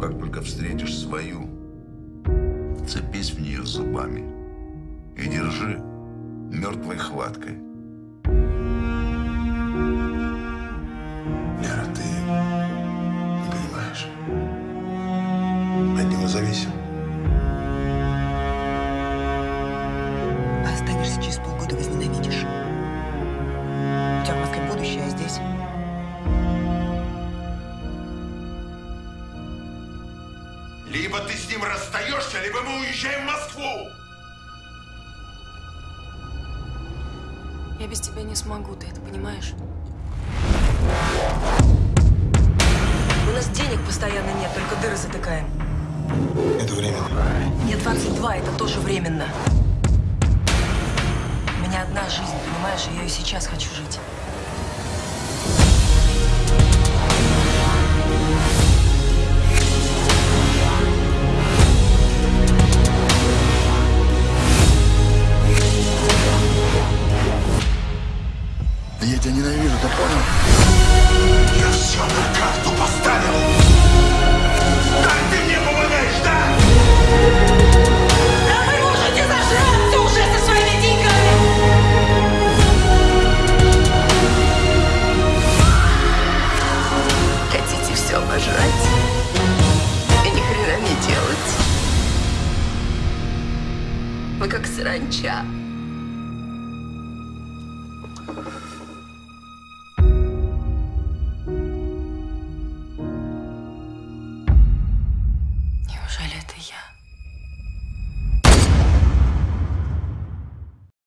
Как только встретишь свою, цепись в нее зубами и держи мертвой хваткой. Лера, ты не понимаешь. От него зависим. Либо ты с ним расстаешься, либо мы уезжаем в Москву. Я без тебя не смогу, ты это понимаешь? У нас денег постоянно нет, только дыры затыкаем. Это временно. Мне 22, это тоже временно. У меня одна жизнь, понимаешь? Я ее сейчас хочу жить. я тебя ненавижу, ты понял? Я все на карту поставил! Да ты мне помогаешь, да? Да вы можете зажраться уже со своими деньгами! Хотите все обожрать? И ни не делать. Вы как саранча.